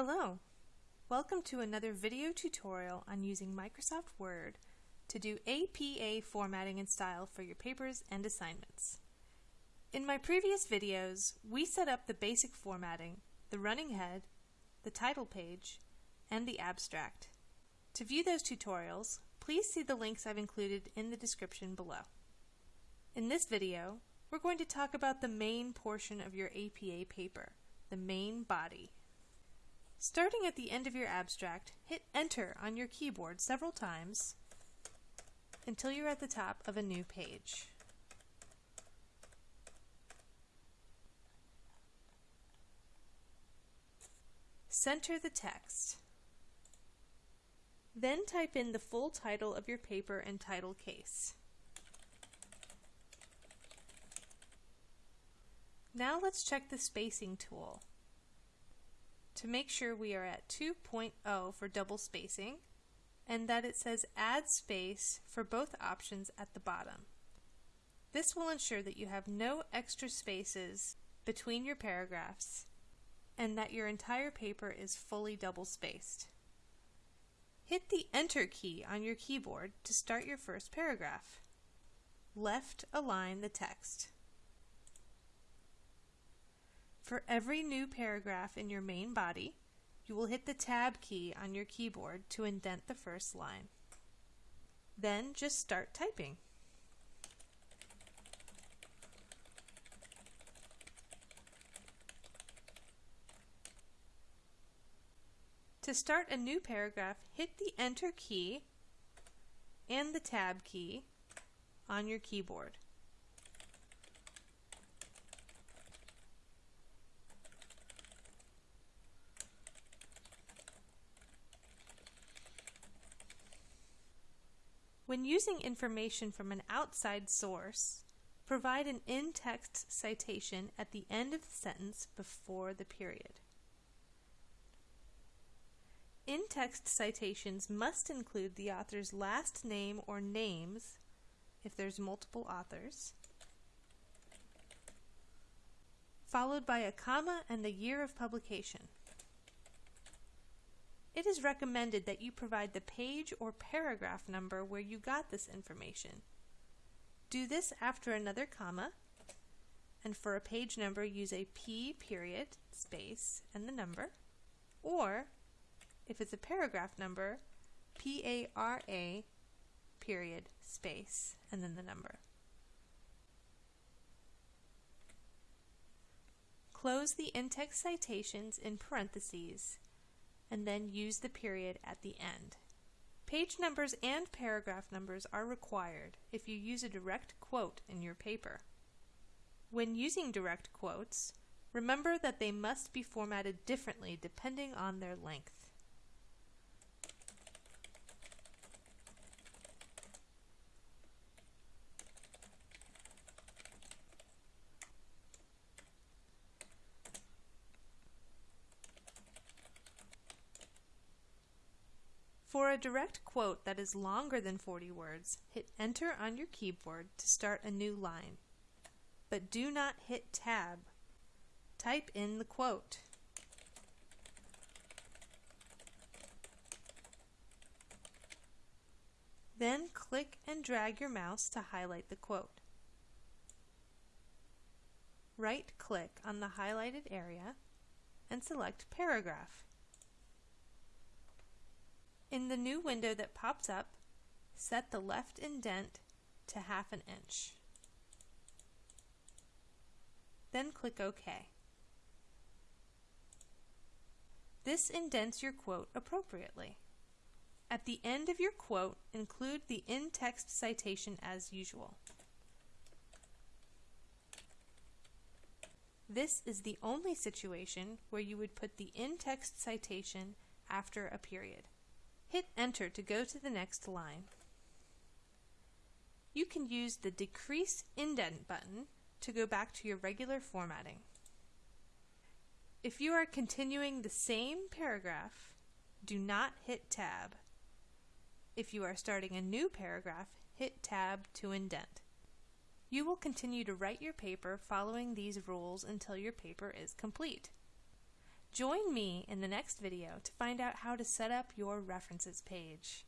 Hello! Welcome to another video tutorial on using Microsoft Word to do APA formatting and style for your papers and assignments. In my previous videos, we set up the basic formatting, the running head, the title page, and the abstract. To view those tutorials, please see the links I've included in the description below. In this video, we're going to talk about the main portion of your APA paper, the main body. Starting at the end of your abstract, hit Enter on your keyboard several times until you're at the top of a new page. Center the text. Then type in the full title of your paper and title case. Now let's check the spacing tool to make sure we are at 2.0 for double spacing and that it says add space for both options at the bottom. This will ensure that you have no extra spaces between your paragraphs and that your entire paper is fully double spaced. Hit the Enter key on your keyboard to start your first paragraph. Left align the text. For every new paragraph in your main body, you will hit the Tab key on your keyboard to indent the first line. Then just start typing. To start a new paragraph, hit the Enter key and the Tab key on your keyboard. When using information from an outside source, provide an in-text citation at the end of the sentence before the period. In-text citations must include the author's last name or names if there's multiple authors, followed by a comma and the year of publication. It is recommended that you provide the page or paragraph number where you got this information. Do this after another comma, and for a page number use a P period, space, and the number, or if it's a paragraph number, P-A-R-A period, space, and then the number. Close the in-text citations in parentheses and then use the period at the end. Page numbers and paragraph numbers are required if you use a direct quote in your paper. When using direct quotes, remember that they must be formatted differently depending on their length. For a direct quote that is longer than 40 words, hit Enter on your keyboard to start a new line. But do not hit Tab. Type in the quote. Then click and drag your mouse to highlight the quote. Right-click on the highlighted area and select Paragraph. In the new window that pops up, set the left indent to half an inch. Then click OK. This indents your quote appropriately. At the end of your quote, include the in-text citation as usual. This is the only situation where you would put the in-text citation after a period. Hit Enter to go to the next line. You can use the Decrease Indent button to go back to your regular formatting. If you are continuing the same paragraph, do not hit Tab. If you are starting a new paragraph, hit Tab to indent. You will continue to write your paper following these rules until your paper is complete. Join me in the next video to find out how to set up your references page.